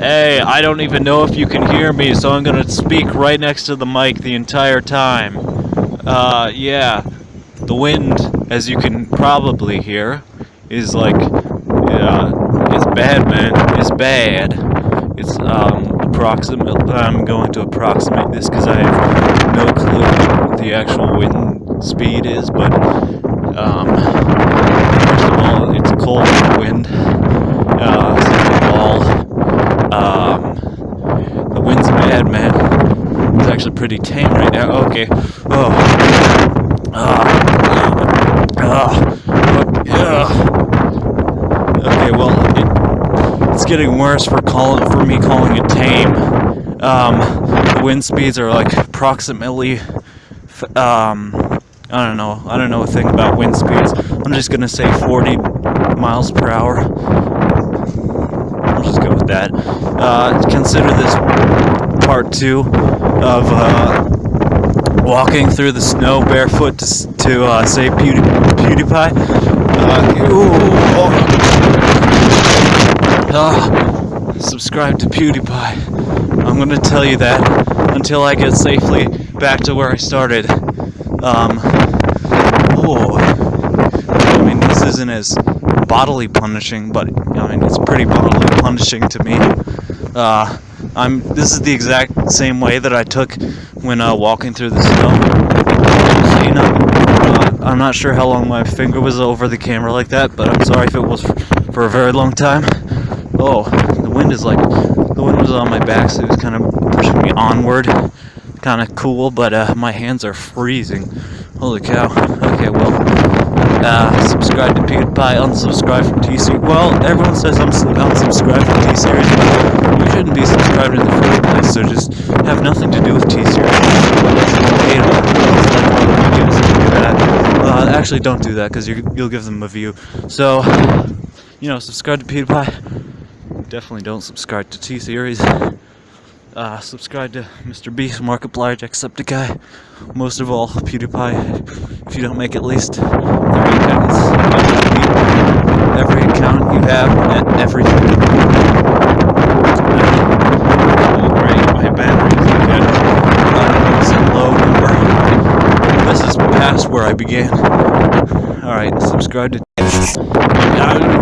Hey, I don't even know if you can hear me, so I'm gonna speak right next to the mic the entire time. Uh, yeah. The wind, as you can probably hear, is like, uh, it's bad, man. It's bad. It's, um, approximate. I'm going to approximate this because I have no clue what the actual wind speed is, but, um, first of all, it's cold wind. Uh, second of all, um, the wind's bad, man. It's actually pretty tame right now. Okay. Oh. Ah. Okay, well, it, it's getting worse for calling for me calling it tame. Um, the wind speeds are like approximately, um, I don't know. I don't know a thing about wind speeds. I'm just gonna say 40 miles per hour I'll just go with that. Uh, consider this part two of uh, walking through the snow barefoot to, to uh, save Pewdie, PewDiePie. Uh, oh. subscribe to PewDiePie. I'm gonna tell you that until I get safely back to where I started. Um, oh, I mean, this isn't as bodily punishing, but I mean it's pretty bodily punishing to me. Uh, I'm. This is the exact same way that I took when uh, walking through the snow. So, you know, uh, I'm not sure how long my finger was over the camera like that, but I'm sorry if it was for a very long time. Oh, the wind is like the wind was on my back, so it was kind of pushing me onward. Kind of cool, but uh, my hands are freezing. Holy cow. Okay, well. Uh, subscribe to PewDiePie, unsubscribe from T-Series. Well, everyone says I'm unsubscribed from you subscribed in the first place, so just have nothing to do with T-Series. Uh, actually, don't do that, because you'll give them a view. So, you know, subscribe to PewDiePie. Definitely don't subscribe to T-Series. Uh, subscribe to Mr. Beast, Markiplier, Jacksepticeye. Most of all, PewDiePie. If you don't make at least 30 accounts, every account you have, everything. Oh great, my battery is good. Uh, low number. This is past where I began. Alright, subscribe to...